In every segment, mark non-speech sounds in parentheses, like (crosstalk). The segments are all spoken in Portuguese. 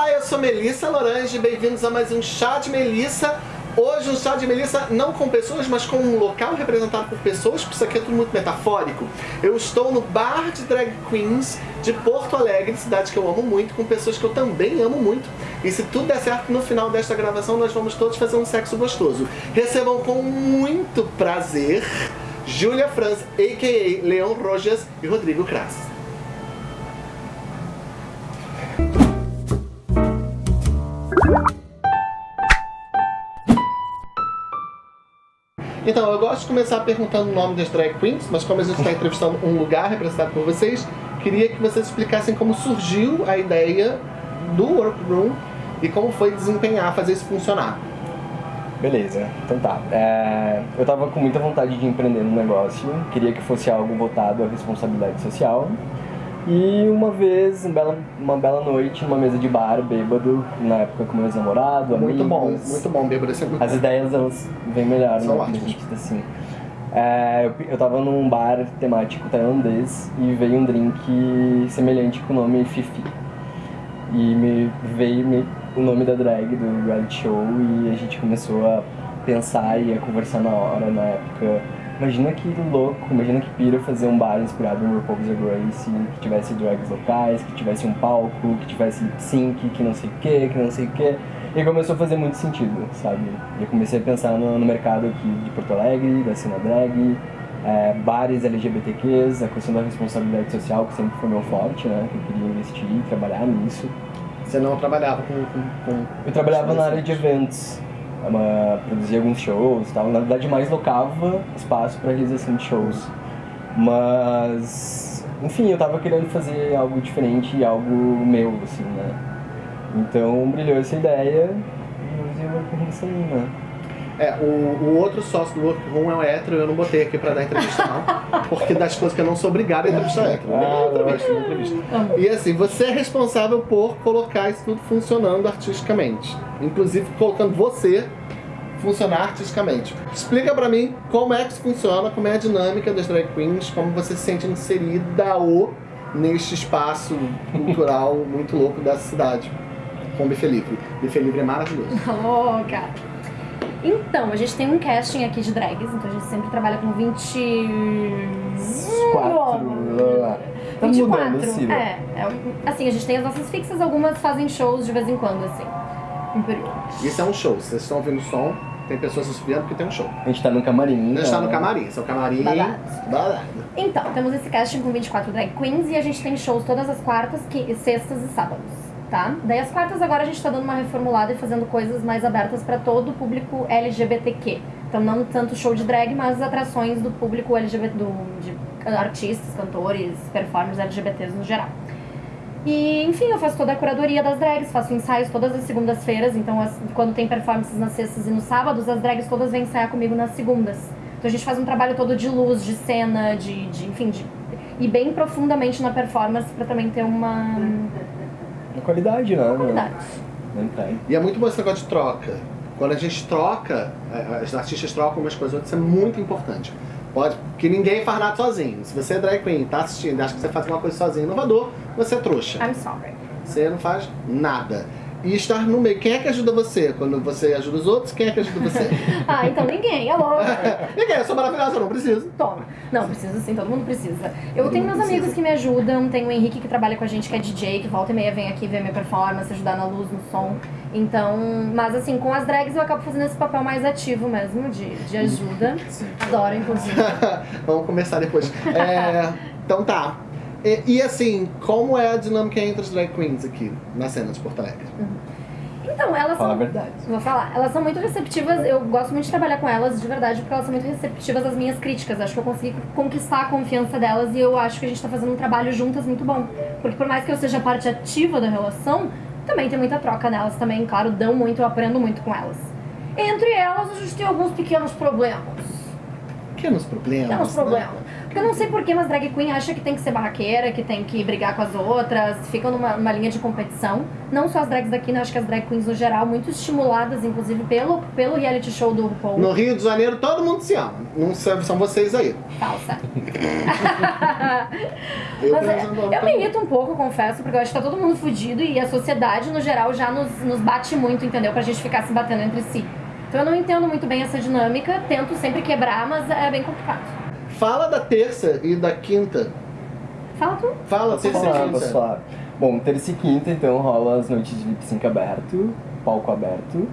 Olá, eu sou Melissa Lorange, bem-vindos a mais um Chá de Melissa. Hoje um chá de Melissa não com pessoas, mas com um local representado por pessoas, porque isso aqui é tudo muito metafórico. Eu estou no bar de drag queens de Porto Alegre, cidade que eu amo muito, com pessoas que eu também amo muito. E se tudo der certo, no final desta gravação nós vamos todos fazer um sexo gostoso. Recebam com muito prazer Júlia Franz, a.k.a. Leon Rojas e Rodrigo Kras. Então, eu gosto de começar perguntando o nome das drag queens, mas como a gente está entrevistando um lugar representado por vocês, queria que vocês explicassem como surgiu a ideia do workroom e como foi desempenhar, fazer isso funcionar. Beleza, então tá. É, eu tava com muita vontade de empreender no negócio, queria que fosse algo voltado à responsabilidade social e uma vez, uma bela, uma bela noite, numa mesa de bar, bêbado, na época com meus namorados, Muito amigos. bom, muito bom, bêbado, é muito As bom. ideias, elas vêm melhor, São né? quando a gente assim. É, eu, eu tava num bar temático tailandês e veio um drink semelhante com o nome Fifi. E me veio me- o nome da drag do reality show e a gente começou a pensar e a conversar na hora, na época. Imagina que louco, imagina que pira fazer um bar inspirado em RuPaul's Drag Race, que tivesse drags locais, que tivesse um palco, que tivesse sync, que não sei o que, que não sei o que. E começou a fazer muito sentido, sabe? E eu comecei a pensar no, no mercado aqui de Porto Alegre, da cena drag, é, bares LGBTQs, a questão da responsabilidade social, que sempre foi meu forte, né? Que eu queria investir e trabalhar nisso. Você não trabalhava com... com, com... Eu trabalhava na área de eventos, uma, produzia alguns shows e tal. Na verdade, mais locava espaço para realização de shows. Mas, enfim, eu tava querendo fazer algo diferente, algo meu, assim, né? Então brilhou essa ideia e eu aí, né? É, o, o outro sócio do workroom é o hétero, eu não botei aqui pra dar entrevista não, (laughs) porque das coisas que eu não sou obrigado a entrevistar hétero. Ah, Não entrevista, entrevista. E assim, você é responsável por colocar isso tudo funcionando artisticamente. Inclusive colocando você funcionar artisticamente. Explica pra mim como é que isso funciona, como é a dinâmica das drag queens, como você se sente inserida ou neste espaço cultural (laughs) muito louco da cidade. Com Livre. Bife Livre é maravilhoso. (laughs) Alô, cara. Então, a gente tem um casting aqui de drags, então a gente sempre trabalha com 20... Quatro. lá, lá. Tá 24. mudando, Ciro. É, é, assim, a gente tem as nossas fixas, algumas fazem shows de vez em quando, assim. Em período. Isso é um show. Vocês estão ouvindo o som, tem pessoas subindo porque tem um show. A gente tá no camarim. A gente tá no camarim. Esse é o camarim. Babado. Babado. Então, temos esse casting com 24 drag queens e a gente tem shows todas as quartas, que, sextas e sábados, tá? Daí as quartas agora a gente tá dando uma reformulada e fazendo coisas mais abertas pra todo o público LGBTQ. Então não tanto show de drag, mas atrações do público LGBT, do, de artistas, cantores, performers LGBTs no geral. E, enfim, eu faço toda a curadoria das drags, faço ensaios todas as segundas-feiras, então as- quando tem performances nas sextas e nos sábados, as drags todas vêm ensaiar comigo nas segundas. Então a gente faz um trabalho todo de luz, de cena, de, de enfim, de e bem profundamente na performance pra também ter uma Na qualidade, né? qualidade. Não tem. E é muito bom esse negócio de troca. Quando a gente troca, as artistas trocam umas coisas outras, isso é muito importante. Pode, porque ninguém faz nada sozinho. Se você é drag queen, tá assistindo e acha que você faz uma coisa sozinho, inovador, você é trouxa. I'm sorry. Você não faz nada. E estar no meio. Quem é que ajuda você? Quando você ajuda os outros, quem é que ajuda você? (laughs) Ah, então ninguém, alô? (laughs) ninguém, eu sou maravilhosa, eu não preciso. Toma. Não, precisa sim, todo mundo precisa. Eu Todo tenho meus precisa. amigos que me ajudam, tem o Henrique que trabalha com a gente, que é DJ, que volta e meia vem aqui ver minha performance, ajudar na luz, no som. Então, mas assim, com as drags eu acabo fazendo esse papel mais ativo mesmo, de, de ajuda. Adoro, inclusive. (laughs) Vamos começar depois. É, então tá. E, e assim, como é a dinâmica entre as drag queens aqui na cena de Porto Alegre? Então, elas Fala a são. verdade. Vou falar, elas são muito receptivas, eu gosto muito de trabalhar com elas de verdade, porque elas são muito receptivas às minhas críticas. Acho que eu consegui conquistar a confiança delas e eu acho que a gente tá fazendo um trabalho juntas muito bom. Porque por mais que eu seja parte ativa da relação, também tem muita troca nelas também, claro, dão muito, eu aprendo muito com elas. Entre elas, a gente tem alguns pequenos problemas. Pequenos problemas. Pequenos né? Porque eu não sei porquê, mas drag queen acha que tem que ser barraqueira, que tem que brigar com as outras, ficam numa, numa linha de competição. Não só as drags daqui, né? Acho que as drag queens no geral, muito estimuladas, inclusive, pelo, pelo reality show do RuPaul. No Rio de Janeiro todo mundo se ama. Não são são vocês aí. Falsa. (laughs) (laughs) Eu, Mas exemplo, eu me irrito um pouco, confesso, porque eu acho que tá todo mundo fudido e a sociedade, no geral, já nos, nos bate muito, entendeu? Pra gente ficar se batendo entre si. Então eu não entendo muito bem essa dinâmica, tento sempre quebrar, mas é bem complicado. Fala da terça e da quinta. Fala tu. Fala terça e quinta. posso falar. Bom, terça e quinta, então, rola as noites de lip sync aberto, palco aberto.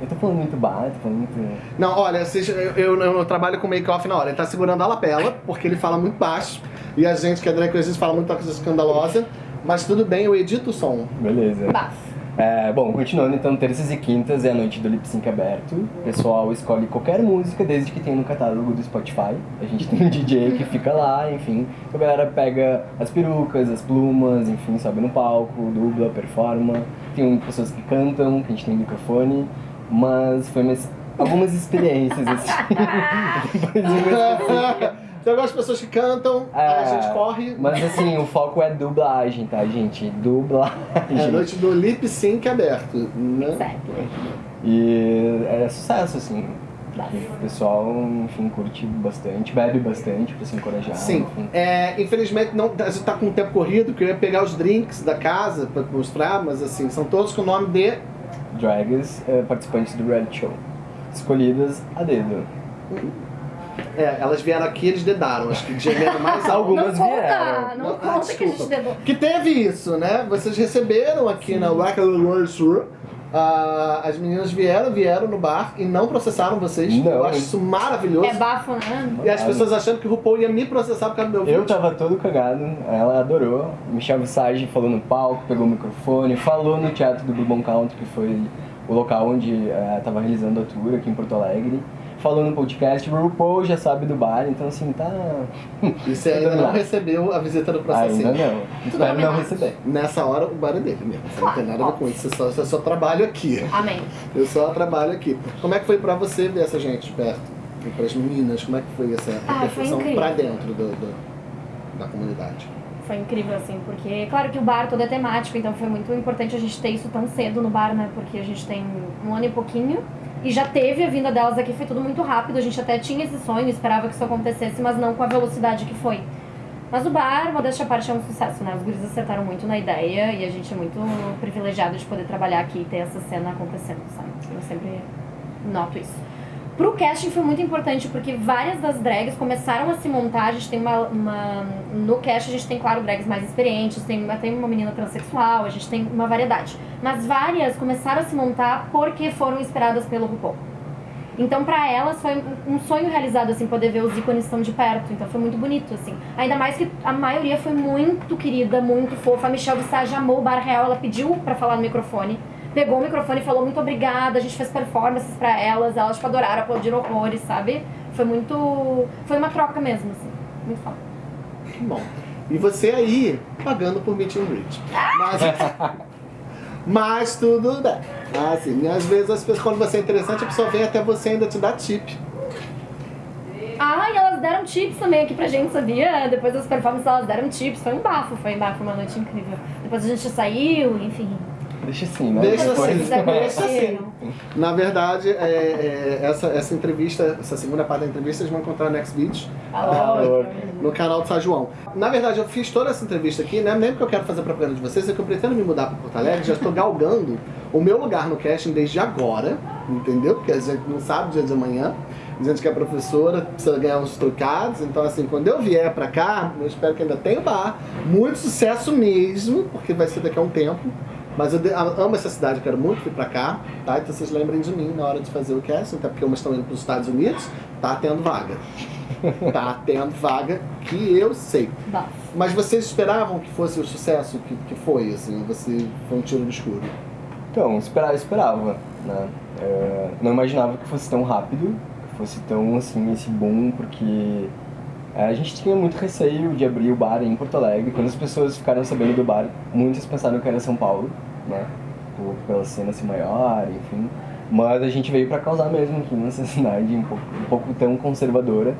Eu tô falando muito bar, tô falando muito... Não, olha, eu, eu- eu trabalho com make-off na hora. Ele tá segurando a lapela, porque ele fala muito baixo. E a gente, que é drag queen, às vezes fala muita coisa escandalosa. Mas tudo bem, eu edito o som. Beleza. Bafo. É, bom, continuando, então, terças e quintas é a noite do lip sync aberto. O pessoal escolhe qualquer música, desde que tenha no catálogo do Spotify. A gente (laughs) tem um DJ que fica lá, enfim. A galera pega as perucas, as plumas, enfim, sobe no palco, dubla, performa. Tem pessoas que cantam, que a gente tem microfone. Mas foi umas, algumas experiências, assim. (laughs) Uma Tem algumas pessoas que cantam, aí a É, gente corre. Mas assim, o foco é dublagem, tá, gente? Dublagem. É a noite do lip sync aberto. Né? Exactly. E é sucesso, assim. O pessoal, enfim, curte bastante, bebe bastante pra se encorajar. Sim, enfim. é, infelizmente não, a gente tá com o tempo corrido, que eu ia pegar os drinks da casa pra mostrar, mas assim, são todos com o nome de. Drags é, participantes do reality show. Escolhidas a dedo. É, elas vieram aqui eles dedaram, acho que gemeram mais algo. Algumas não conta, vieram. não Ah, conta que a gente desculpa. dedou. Que teve isso, né? Vocês receberam aqui na Rock World Tour. ah, as meninas vieram, vieram no bar e não processaram vocês. Não. Eu acho isso maravilhoso. É bafo, né? E as pessoas achando que o RuPaul ia me processar por causa do meu Eu vídeo. tava todo cagado, ela adorou. Michelle Visage falou no palco, pegou o microfone, falou no teatro do Bourbon Country, que foi o local onde eh, tava realizando a tour aqui em Porto Alegre. Falou no podcast, o RuPaul já sabe do bar, então assim, tá. E você (laughs) ainda não recebeu a visita do processinho. Ainda não. Espero não receber. Nessa hora o bar é dele mesmo. Você não tem nada a ver com isso. Eu só, eu só trabalho aqui. Amém. Eu só trabalho aqui. Como é que foi pra você ver essa gente de perto? E pras meninas, como é que foi essa Ah, repercussão pra dentro do, do- da comunidade? Foi incrível, assim, porque, claro que o bar todo é temático, então foi muito importante a gente ter isso tão cedo no bar, né? Porque a gente tem um ano e pouquinho e já teve a vinda delas aqui, foi tudo muito rápido. A gente até tinha esse sonho, esperava que isso acontecesse, mas não com a velocidade que foi. Mas o bar, modéstia à parte, é um sucesso, né? Os guris acertaram muito na ideia e a gente é muito privilegiado de poder trabalhar aqui e ter essa cena acontecendo, sabe? Eu sempre noto isso. Pro casting foi muito importante, porque várias das drags começaram a se montar. A gente tem uma. uma- no casting a gente tem, claro, drags mais experientes, tem até uma menina transexual, a gente tem uma variedade. Mas várias começaram a se montar porque foram inspiradas pelo RuPaul. Então, pra elas, foi um- sonho realizado, assim, poder ver os ícones tão de perto. Então, foi muito bonito, assim. Ainda mais que a maioria foi muito querida, muito fofa. A Michelle Visage amou o Bar Real, ela pediu pra falar no microfone. Pegou o microfone e falou muito obrigada, a gente fez performances pra elas, elas, tipo, adoraram, aplaudiram horrores, sabe? Foi muito... Foi uma troca mesmo, assim. Muito foda. Que bom. E você aí, pagando por meet and greet. Mas, (laughs) mas tudo bem. Assim, às vezes as pessoas, quando você é interessante, a pessoa vem até você e ainda te dá tip. Ah, e elas deram tips também aqui pra gente, sabia? Depois das performances elas deram tips, foi um bafo, foi um bafo, uma noite incrível. Depois a gente saiu, enfim. Deixa assim, né? Deixa Depois- assim, deixa conhecer. assim. Na verdade, é, é, essa, essa entrevista, essa segunda parte da entrevista, vocês vão encontrar no Next Beach. Ah, louco. no canal do São João. Na verdade, eu fiz toda essa entrevista aqui, né? Nem porque eu quero fazer propaganda de vocês, é que eu pretendo me mudar para Porto Alegre, já estou galgando o meu lugar no casting desde agora, entendeu? Porque a gente não sabe o dia de amanhã. A gente que é professora, precisa ganhar uns trocados. Então, assim, quando eu vier pra cá, eu espero que ainda tenha bar. Muito sucesso mesmo, porque vai ser daqui a um tempo. Mas eu amo essa cidade, eu quero muito vir pra cá, tá? Então vocês lembrem de mim na hora de fazer o casting, até porque umas estão indo pros Estados Unidos, tá tendo vaga. (laughs) Tá tendo vaga que eu sei. Mas vocês esperavam que fosse o sucesso que, que foi, assim? Você foi um tiro no escuro? Então, esperava, esperava, né? É, não imaginava que fosse tão rápido, que fosse tão, assim, esse boom, porque é, a gente tinha muito receio de abrir o bar em Porto Alegre. Quando as pessoas ficaram sabendo do bar, muitas pensaram que era São Paulo, né? Por, pela cena ser maior, enfim. Mas a gente veio pra causar mesmo aqui nessa (laughs) cidade, um pouco, um pouco tão conservadora.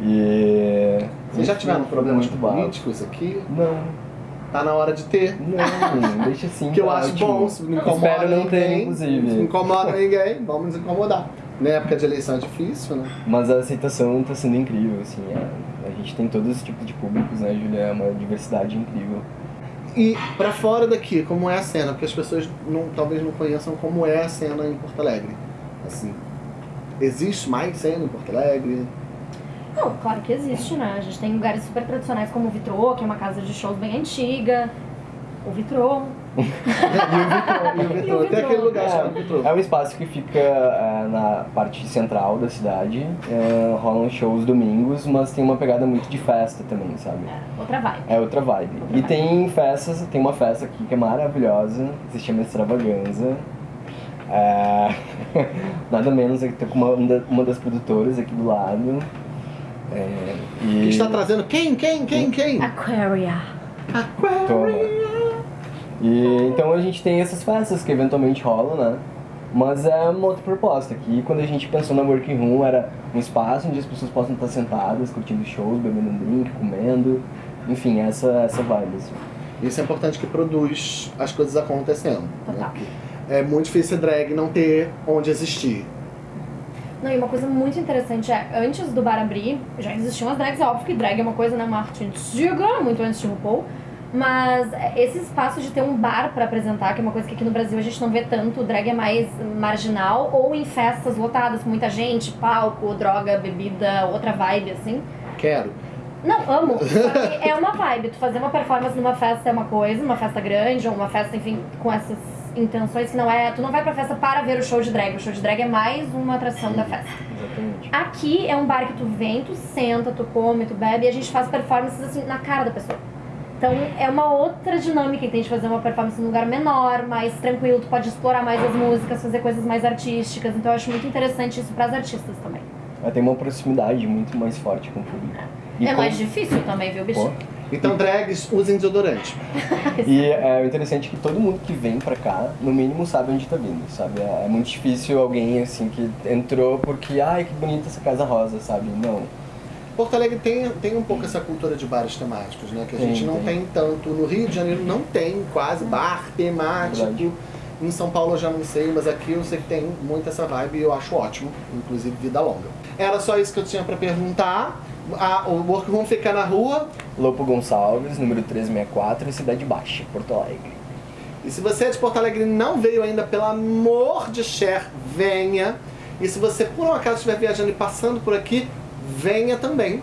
E. Vocês já tiveram problemas políticos aqui? Não, Tá na hora de ter. não, deixa assim. (laughs) Que eu tá acho ótimo. bom, se não incomoda Espero não ter, ninguém, inclusive. Se não incomoda (laughs) ninguém, vamos nos incomodar. Na época de eleição é difícil, né? Mas a aceitação tá sendo incrível, assim. é- a gente tem todo esse tipo de públicos, né, Julia? É uma diversidade incrível. E pra fora daqui, como é a cena? Porque as pessoas não, talvez não conheçam como é a cena em Porto Alegre. Assim, existe mais cena em Porto Alegre? Não, claro que existe, né? A gente tem lugares super tradicionais como o Vitrô, que é uma casa de shows bem antiga. O Vitrô. E o Vitrô, tem aquele lugar chamado Vitrô. É um espaço que fica é, na parte central da cidade. é, rolam shows domingos, mas tem uma pegada muito de festa também, sabe? Outra vibe. É outra vibe. E tem festas, tem uma festa aqui que é maravilhosa, que se chama Extravaganza. É, (laughs) nada menos, eu tô com uma, uma das produtoras aqui do lado. É, e... Que está trazendo quem, quem, quem, quem? Aquaria. Toma. E então a gente tem essas festas que eventualmente rolam, né? Mas é uma outra proposta. Que quando a gente pensou na Working Room era um espaço onde as pessoas possam estar sentadas, curtindo shows, bebendo um drink, comendo. Enfim, essa, essa vibe. Assim. Isso é importante que produz as coisas acontecendo. né? Total. É muito difícil ser drag não ter onde existir. Não, e uma coisa muito interessante é, antes do bar abrir, já existiam as drags, é óbvio que drag é uma coisa, né, uma arte antiga, muito antes de RuPaul, mas esse espaço de ter um bar pra apresentar, que é uma coisa que aqui no Brasil a gente não vê tanto, o drag é mais marginal, ou em festas lotadas com muita gente, palco, droga, bebida, outra vibe, assim. Quero. Não, amo. (laughs) Só que é uma vibe. Tu fazer uma performance numa festa é uma coisa, numa festa grande, ou uma festa, enfim, com essas intenções que não é. Tu não vai pra festa para ver o show de drag. O show de drag é mais uma atração da festa. Exatamente. Aqui é um bar que tu vem, tu senta, tu come, tu bebe e a gente faz performances assim na cara da pessoa. Então é uma outra dinâmica que tem de fazer uma performance num lugar menor, mais tranquilo, tu pode explorar mais as músicas, fazer coisas mais artísticas. Então eu acho muito interessante isso pras artistas também. Ela tem uma proximidade muito mais forte com o público. E é com- mais difícil também, viu, Pô. bicho? Então, drags, usem desodorante. (laughs) E é, o interessante é que todo mundo que vem pra cá, no mínimo, sabe onde tá vindo, sabe? É, é muito difícil alguém, assim, que entrou porque, ai, que bonita essa casa rosa, sabe? Não. Porto Alegre tem, tem um pouco essa cultura de bares temáticos, né? Que a Tem, gente não tem. tem. tanto. No Rio de Janeiro não tem quase bar temático. Verdade. Em São Paulo eu já não sei, mas aqui eu sei que tem muito essa vibe e eu acho ótimo, inclusive vida longa. Era só isso que eu tinha pra perguntar. A, o Workroom fica na rua. Lopo Gonçalves, número 364, Cidade Baixa, Porto Alegre. E se você é de Porto Alegre e não veio ainda, pelo amor de Cher, venha. E se você por um acaso estiver viajando e passando por aqui, venha também.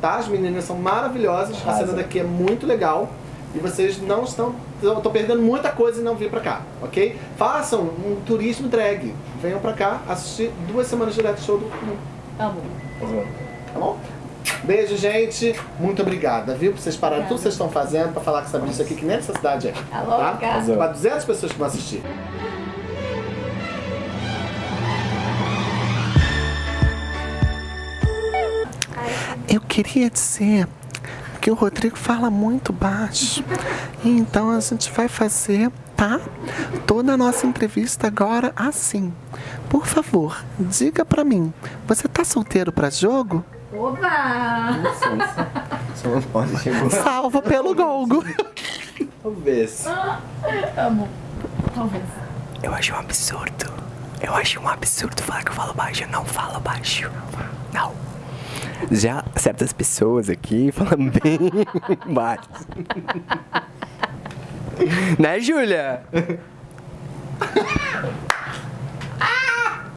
Tá? As meninas são maravilhosas, a Arrasa. cena daqui é muito legal. E vocês não estão. Estão perdendo muita coisa e não vir pra cá, ok? Façam um turismo drag. Venham pra cá assistir duas semanas direto show do Clube, Amo. tá bom? Beijo, gente. Muito obrigada, viu? Por vocês pararem tudo que vocês estão fazendo pra falar com essa bicha aqui, que nem essa cidade é. Tá Tá? Arrasou. Pra 200 pessoas que vão assistir. Queria dizer que o Rodrigo fala muito baixo. E então a gente vai fazer, tá? Toda a nossa entrevista agora assim. Por favor, diga pra mim, você tá solteiro pra jogo? Opa! Licença. Só não pode chegou. Salvo pelo gongo. Talvez. Amo. Talvez. Eu acho um absurdo. Eu acho um absurdo falar que eu falo baixo. Eu não falo baixo. Não. Já certas pessoas aqui falam (laughs) bem baixo. né, Júlia?